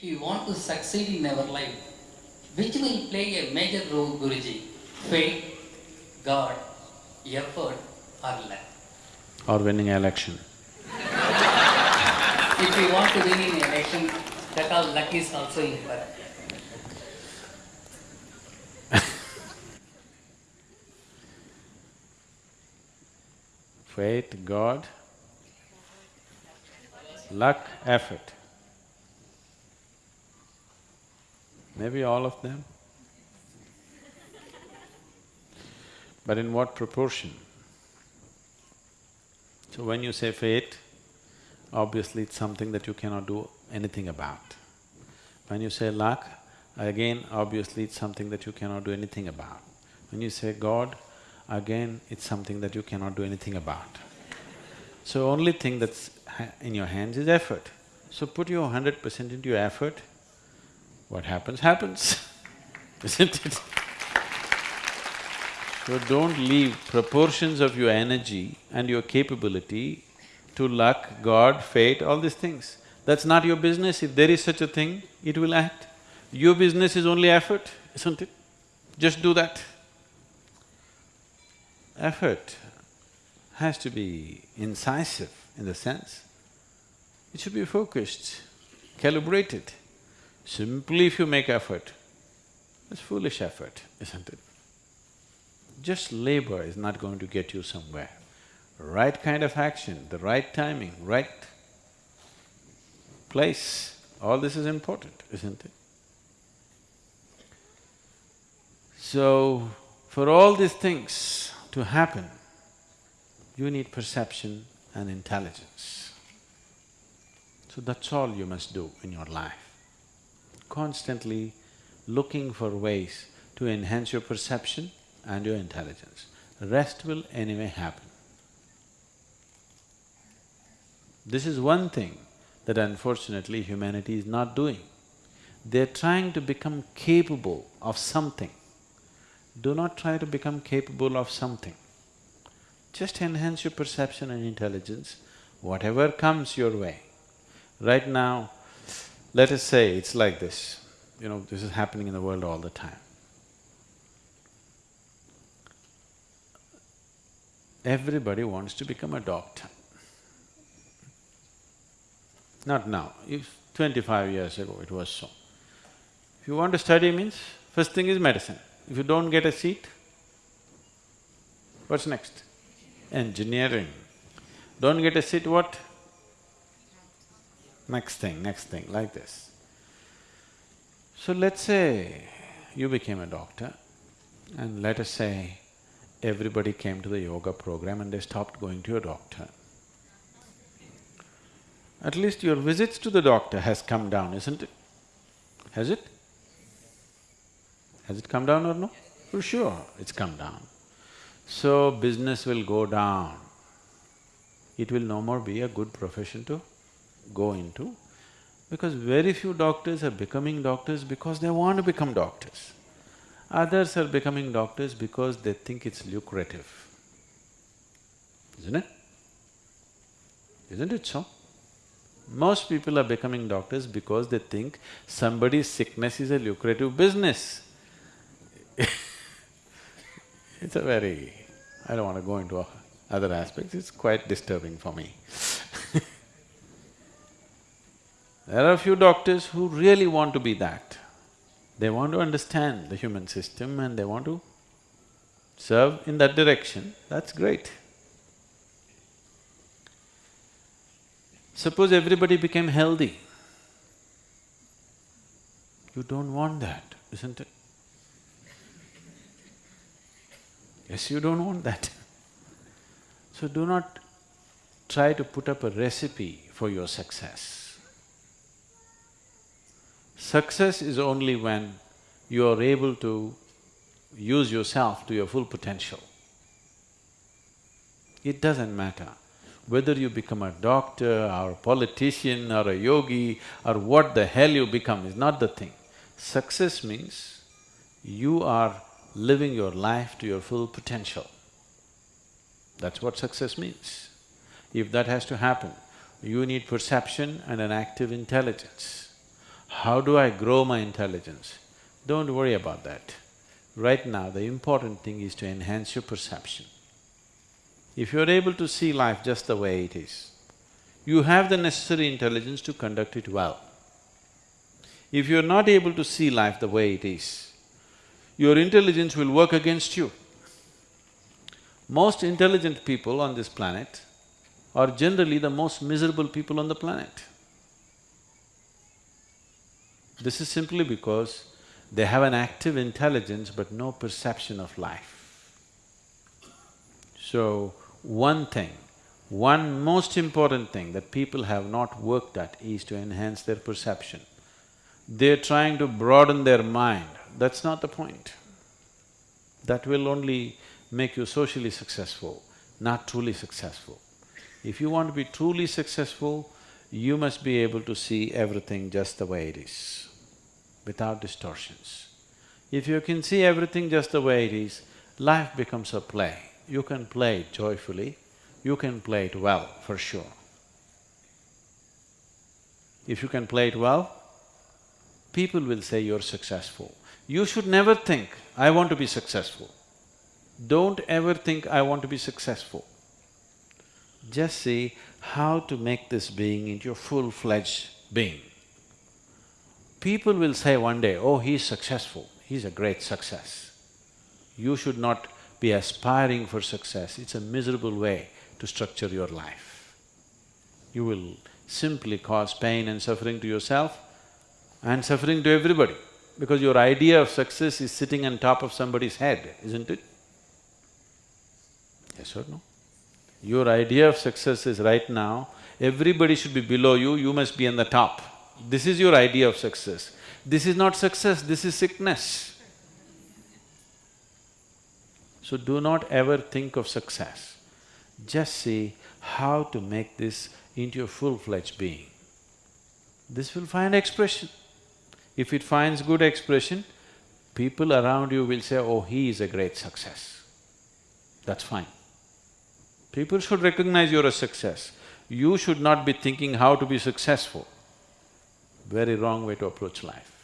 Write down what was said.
If you want to succeed in our life, which will play a major role, Guruji? Faith, God, effort, or luck? or winning an election. If you want to win in election, that all luck is also important. Faith, God, luck, effort. Maybe all of them. But in what proportion? So when you say fate, obviously it's something that you cannot do anything about. When you say luck, again obviously it's something that you cannot do anything about. When you say God, again it's something that you cannot do anything about. So only thing that's ha- in your hands is effort. So put your hundred percent into your effort, what happens, happens, isn't it? So don't leave proportions of your energy and your capability to luck, God, fate, all these things. That's not your business. If there is such a thing, it will act. Your business is only effort, isn't it? Just do that. Effort has to be incisive in the sense, it should be focused, calibrated. Simply if you make effort, it's foolish effort, isn't it? Just labor is not going to get you somewhere. Right kind of action, the right timing, right place, all this is important, isn't it? So, for all these things to happen, you need perception and intelligence. So that's all you must do in your life. Constantly looking for ways to enhance your perception and your intelligence. Rest will anyway happen. This is one thing that unfortunately humanity is not doing. They're trying to become capable of something. Do not try to become capable of something. Just enhance your perception and intelligence, whatever comes your way. Right now, let us say it's like this, you know, this is happening in the world all the time. Everybody wants to become a doctor. Not now, if twenty-five years ago it was so. If you want to study means, first thing is medicine. If you don't get a seat, what's next? Engineering. Don't get a seat, what? Next thing, next thing, like this. So let's say you became a doctor and let us say everybody came to the yoga program and they stopped going to your doctor. At least your visits to the doctor has come down, isn't it? Has it? Has it come down or no? For sure, it's come down. So business will go down. It will no more be a good profession to go into because very few doctors are becoming doctors because they want to become doctors. Others are becoming doctors because they think it's lucrative, isn't it? Isn't it so? Most people are becoming doctors because they think somebody's sickness is a lucrative business. it's a very… I don't want to go into other aspects, it's quite disturbing for me There are a few doctors who really want to be that. They want to understand the human system and they want to serve in that direction, that's great. Suppose everybody became healthy. You don't want that, isn't it? Yes, you don't want that. So do not try to put up a recipe for your success. Success is only when you are able to use yourself to your full potential. It doesn't matter whether you become a doctor or a politician or a yogi or what the hell you become is not the thing. Success means you are living your life to your full potential. That's what success means. If that has to happen, you need perception and an active intelligence. How do I grow my intelligence? Don't worry about that. Right now, the important thing is to enhance your perception. If you're able to see life just the way it is, you have the necessary intelligence to conduct it well. If you're not able to see life the way it is, your intelligence will work against you. Most intelligent people on this planet are generally the most miserable people on the planet. This is simply because they have an active intelligence but no perception of life. So, one thing, one most important thing that people have not worked at is to enhance their perception. They're trying to broaden their mind, that's not the point. That will only make you socially successful, not truly successful. If you want to be truly successful, you must be able to see everything just the way it is, without distortions. If you can see everything just the way it is, life becomes a play. You can play it joyfully, you can play it well, for sure. If you can play it well, people will say you're successful. You should never think, I want to be successful. Don't ever think, I want to be successful. Just see how to make this being into a full-fledged being. People will say one day, oh, he's successful, he's a great success. You should not be aspiring for success, it's a miserable way to structure your life. You will simply cause pain and suffering to yourself and suffering to everybody because your idea of success is sitting on top of somebody's head, isn't it? Yes or no? Your idea of success is right now, everybody should be below you, you must be on the top. This is your idea of success. This is not success, this is sickness. So do not ever think of success. Just see how to make this into a full-fledged being. This will find expression. If it finds good expression, people around you will say, oh, he is a great success. That's fine. People should recognize you're a success. You should not be thinking how to be successful. Very wrong way to approach life.